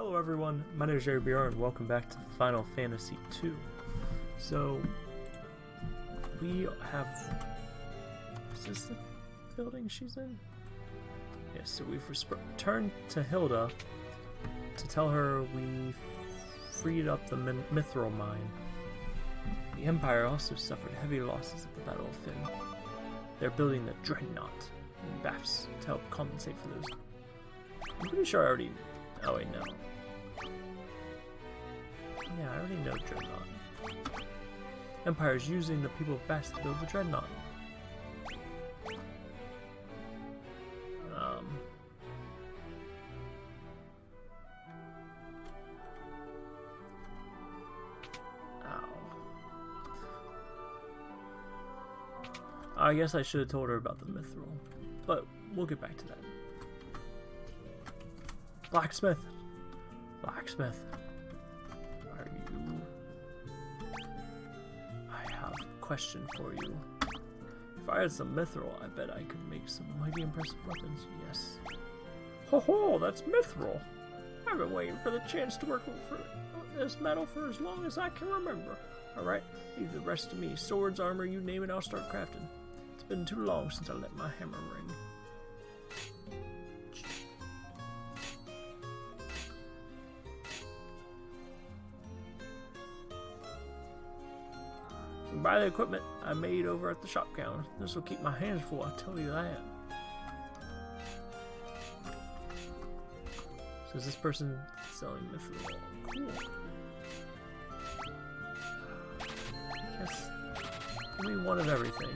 Hello everyone, my name is Jerry BR and welcome back to Final Fantasy II. So, we have... Is this the building she's in? Yes, so we've returned to Hilda to tell her we freed up the Mithril mine. The Empire also suffered heavy losses at the Battle of Fynn. They're building the Dreadnought in Bafsk to help compensate for those. I'm pretty sure I already... Oh wait, no. Yeah, I already know Dreadnought. Empire is using the people of Bafsk to build the Dreadnought. Um... Ow. I guess I should have told her about the mithril, but we'll get back to that. Blacksmith! Blacksmith. Are you... I have a question for you. If I had some mithril, I bet I could make some mighty impressive weapons. Yes. Ho ho, that's mithril! I've been waiting for the chance to work for this metal for as long as I can remember. Alright, leave the rest to me. Swords, armor, you name it, I'll start crafting. It's been too long since I let my hammer ring. Buy the equipment I made over at the shop counter. This will keep my hands full, I tell you that. So is this person selling mithril? Cool. Yes. Give me one of everything.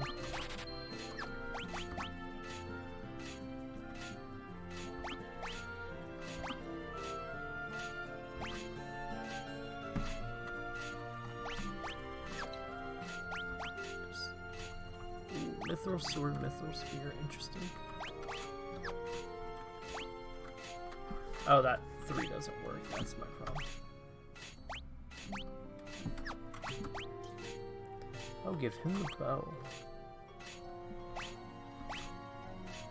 Interesting. Oh, that three doesn't work. That's my problem. I'll give him the bow.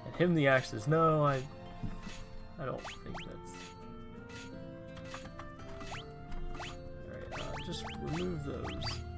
And him the axes. No, I I don't think that's Alright, uh, just remove those.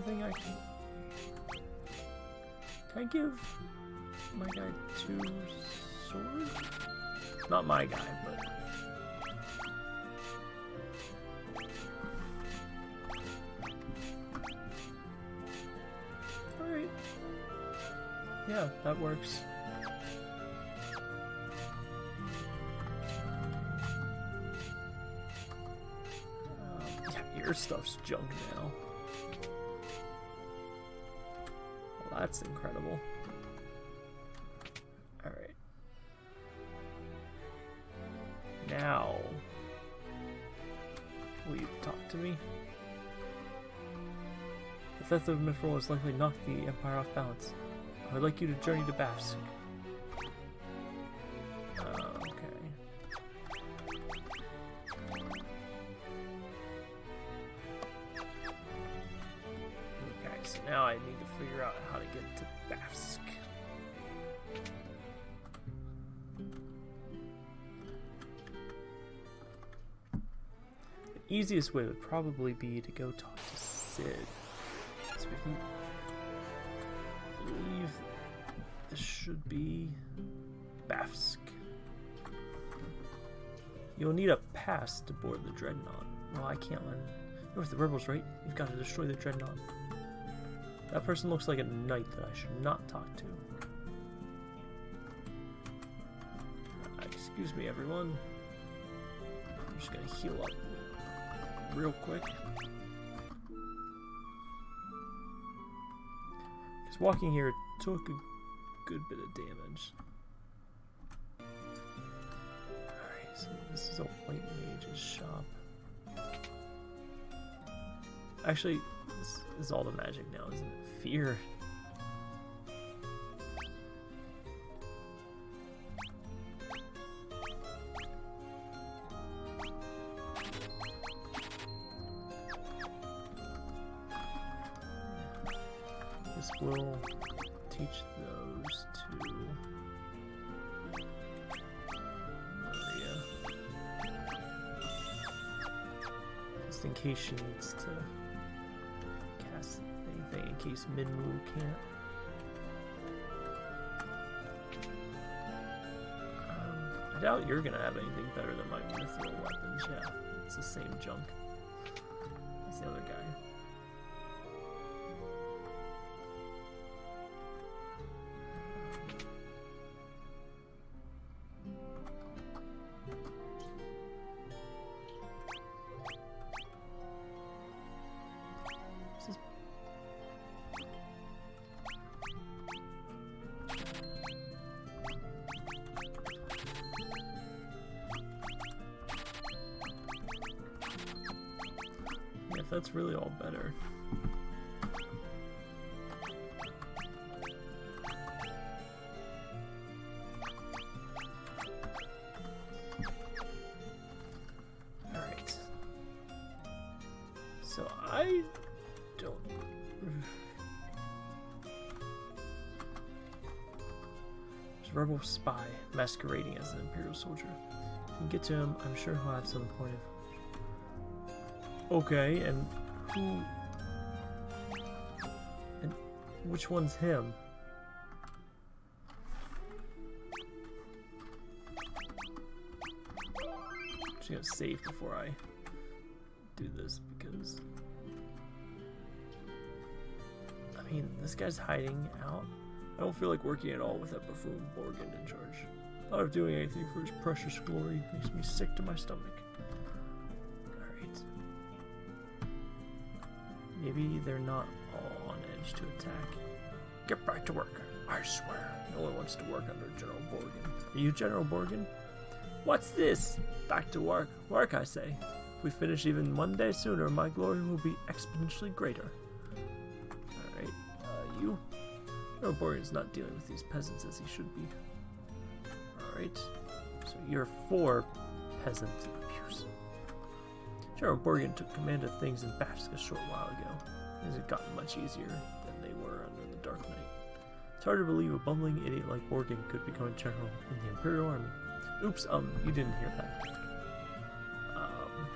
Anything I can... Can I give my guy two swords? Not my guy, but... Alright. Yeah, that works. Um, yeah, your stuff's junk now. That's incredible. Alright. Now, will you talk to me? The theft of Mithril has likely knocked the Empire off balance. I would like you to journey to Bafsk. So now I need to figure out how to get to Bafsk. The easiest way would probably be to go talk to Sid. So we can believe this should be Bafsk. You'll need a pass to board the Dreadnought. Well, I can't learn. You're with the rebels, right? You've got to destroy the Dreadnought. That person looks like a knight that I should not talk to. Excuse me, everyone. I'm just gonna heal up real quick. Because walking here took a good bit of damage. Alright, so this is a white mage's shop. Actually, this is all the magic now, isn't it? Fear. This will teach those to Maria. Just in case she needs to case Minwu can't. Um, I doubt you're gonna have anything better than my mithril weapons. Yeah, it's the same junk That's really all better. Alright. So I don't. There's a rebel spy masquerading as an Imperial soldier. If you can get to him, I'm sure he'll have some point of. Okay, and who. And which one's him? I'm just gonna save before I do this because I mean this guy's hiding out. I don't feel like working at all with that buffoon Borgin in charge. Thought of doing anything for his precious glory makes me sick to my stomach. Maybe they're not all on edge to attack. Get back to work. I swear, no one wants to work under General Borgin. Are you General Borgin? What's this? Back to work. Work, I say. If we finish even one day sooner, my glory will be exponentially greater. Alright, uh, you? No, Borgin's not dealing with these peasants as he should be. Alright, so you're for peasant. General Borgin took command of things in Bafsk a short while ago. Things had gotten much easier than they were under the Dark Knight. It's hard to believe a bumbling idiot like Borgin could become a general in the Imperial Army. Oops, um, you didn't hear that. Um.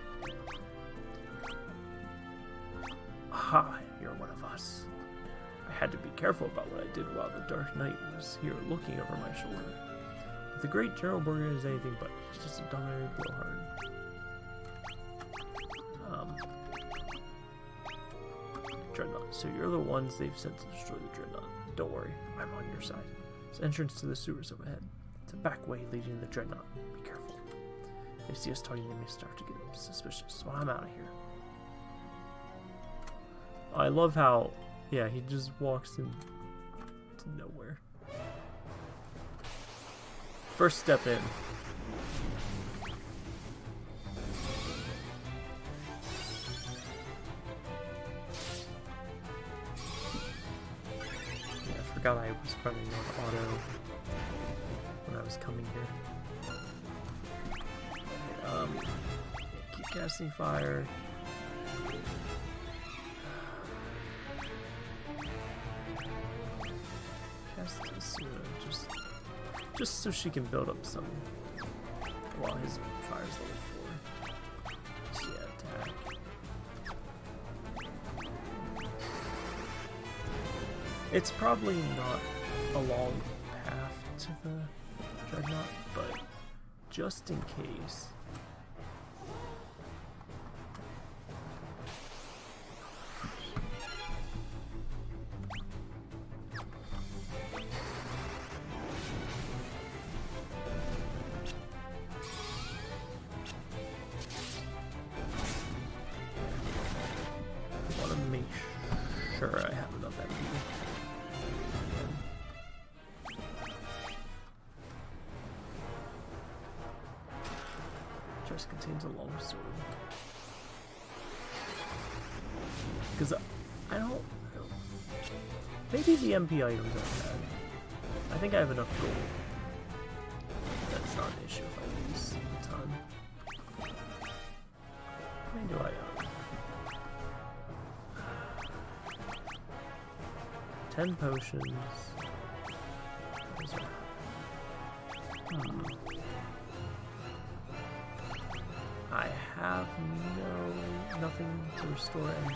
Aha, you're one of us. I had to be careful about what I did while the Dark Knight was here looking over my shoulder. But the great General Borgin is anything but. He's just a dominating blowhard. So you're the ones they've sent to destroy the Dreadnought. Don't worry, I'm on your side. It's entrance to the sewers up ahead. It's a back way leading to the Dreadnought. Be careful. If they see us talking, they may start to get suspicious, so I'm out of here. I love how, yeah, he just walks in to nowhere. First step in. Forgot I was running on auto when I was coming here. Um, keep casting fire. Cast Asura, just, just so she can build up some. While his fire's level It's probably not a long path to the Dreadnought, but just in case. Contains a long sword. Because I, I don't... Maybe the MP items are bad. I think I have enough gold. That's not an issue if I lose a ton. How many do I own? Ten potions. Hmm. Have no nothing to restore MP.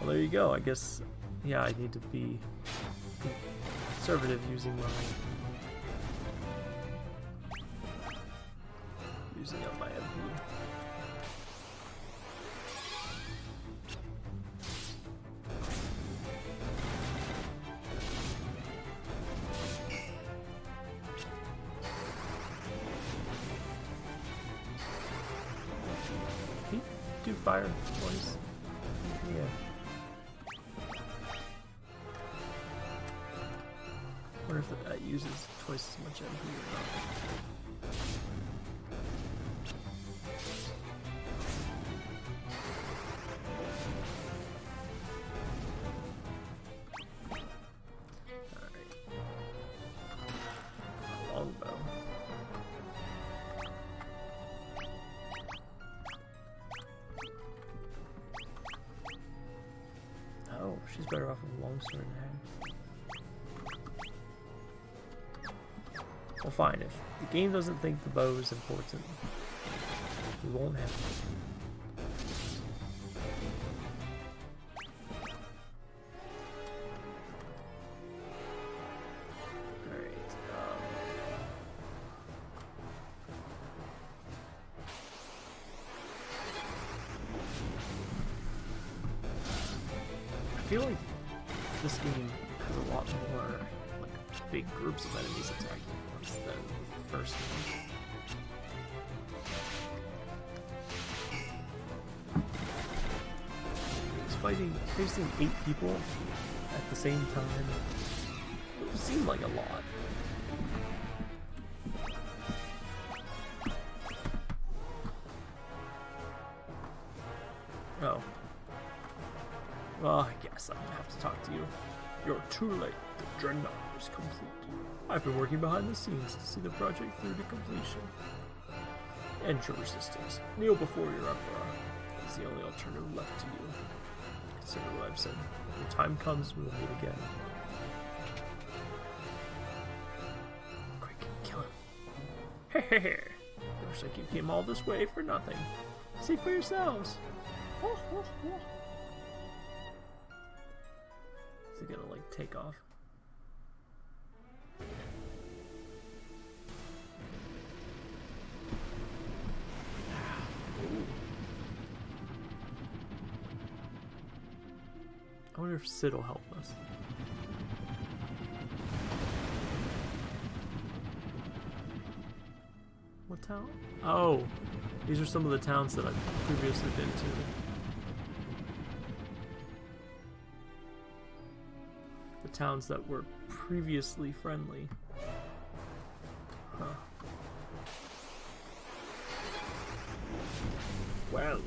Well, there you go. I guess, yeah, I need to be conservative using my using up my she's better off with a longsword now. Well, fine. If the game doesn't think the bow is important, we won't have it. Feel like this game has a lot more like big groups of enemies attacking at once than the first one. Fighting facing eight people at the same time. It seemed like a lot. Oh. Well, I I'm gonna have to talk to you. You're too late. The Dreadnought is complete. I've been working behind the scenes to see the project through to completion. Enter resistance. Kneel before your emperor. It's the only alternative left to you. Consider what I've said. When the time comes, we will meet again. Quick, kill him. Hehehe. Looks like you came all this way for nothing. See for yourselves. Oh, oh, oh. Is it gonna like take off? I wonder if Sid will help us. What town? Oh, these are some of the towns that I've previously been to. The towns that were previously friendly. Huh. Well,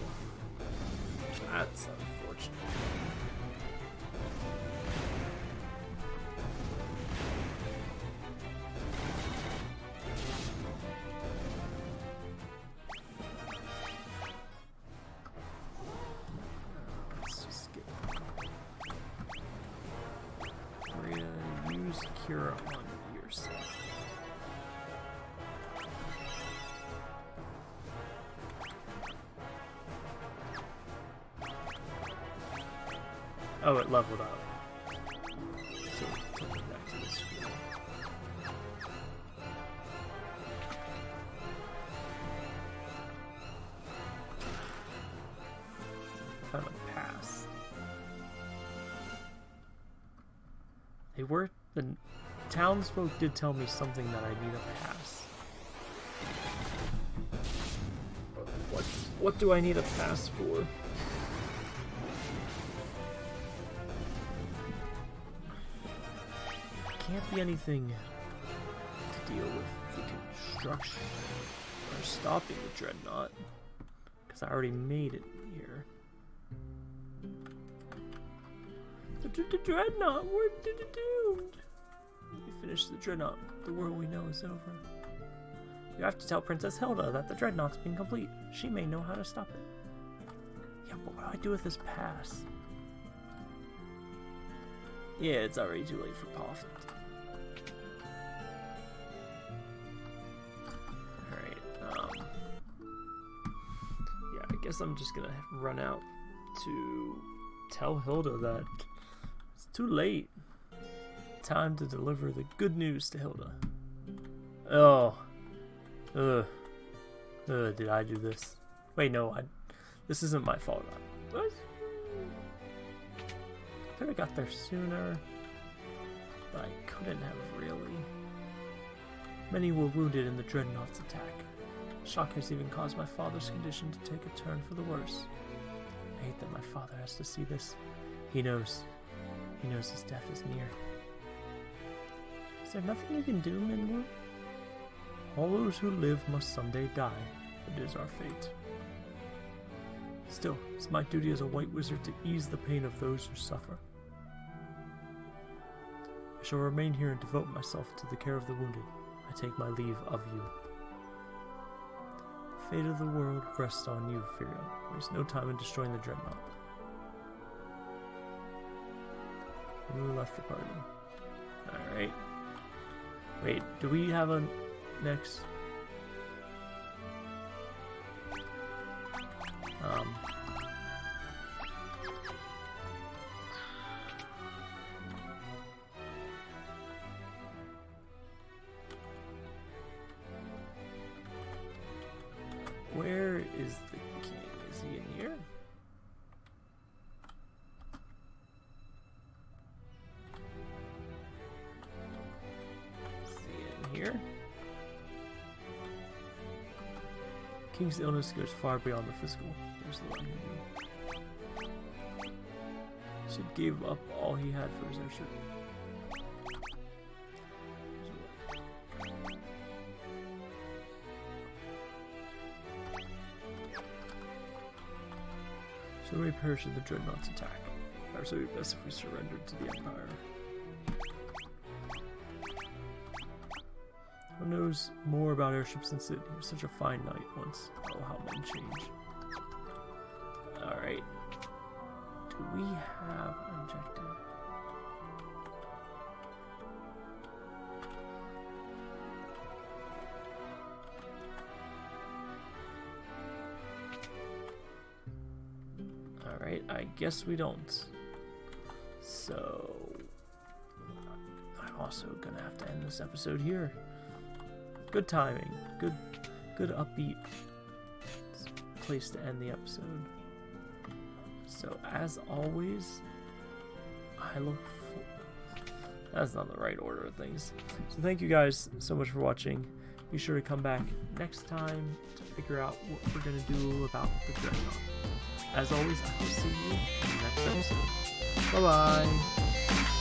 that's unfortunate. Oh, it leveled up. So. Found a pass. They were the townsfolk did tell me something that I need a pass. What what do I need a pass for? Can't be anything to deal with the construction or stopping the dreadnought because I already made it here. The, dreadnought, what did it do? We finished the dreadnought. The world we know is over. You have to tell Princess Hilda that the dreadnought's been complete. She may know how to stop it. Yeah, but what do I do with this pass? Yeah, it's already too late for Poff. Guess I'm just gonna run out to tell Hilda that it's too late. Time to deliver the good news to Hilda. Oh. Ugh. Ugh, did I do this? Wait, no, I... This isn't my fault. What? could have got there sooner, but I couldn't have really. Many were wounded in the Dreadnought's attack. Shock has even caused my father's condition to take a turn for the worse. I hate that my father has to see this. He knows. He knows his death is near. Is there nothing you can do, Minwu? All those who live must someday die. It is our fate. Still, it's my duty as a white wizard to ease the pain of those who suffer. I shall remain here and devote myself to the care of the wounded. I take my leave of you. Fate of the world rests on you, Firion. Waste no time in destroying the Dreadnought. Who left the party? Alright. Wait, do we have a next? Um, King's illness goes far beyond the physical. There's the one Sid gave up all he had for his airship. So we perish in the Dreadnought's attack. Perhaps it would be best if we surrendered to the Empire. Knows more about airships than Sid? Was such a fine knight once. Oh, how men change. Alright. Do we have an objective? Alright, I guess we don't. So... I'm also gonna have to end this episode here. Good timing. Good, good upbeat place to end the episode. So as always, I look. That's not the right order of things. So thank you guys so much for watching. Be sure to come back next time to figure out what we're going to do about the Dreadnought. As always, I will see you in the next episode. Bye-bye!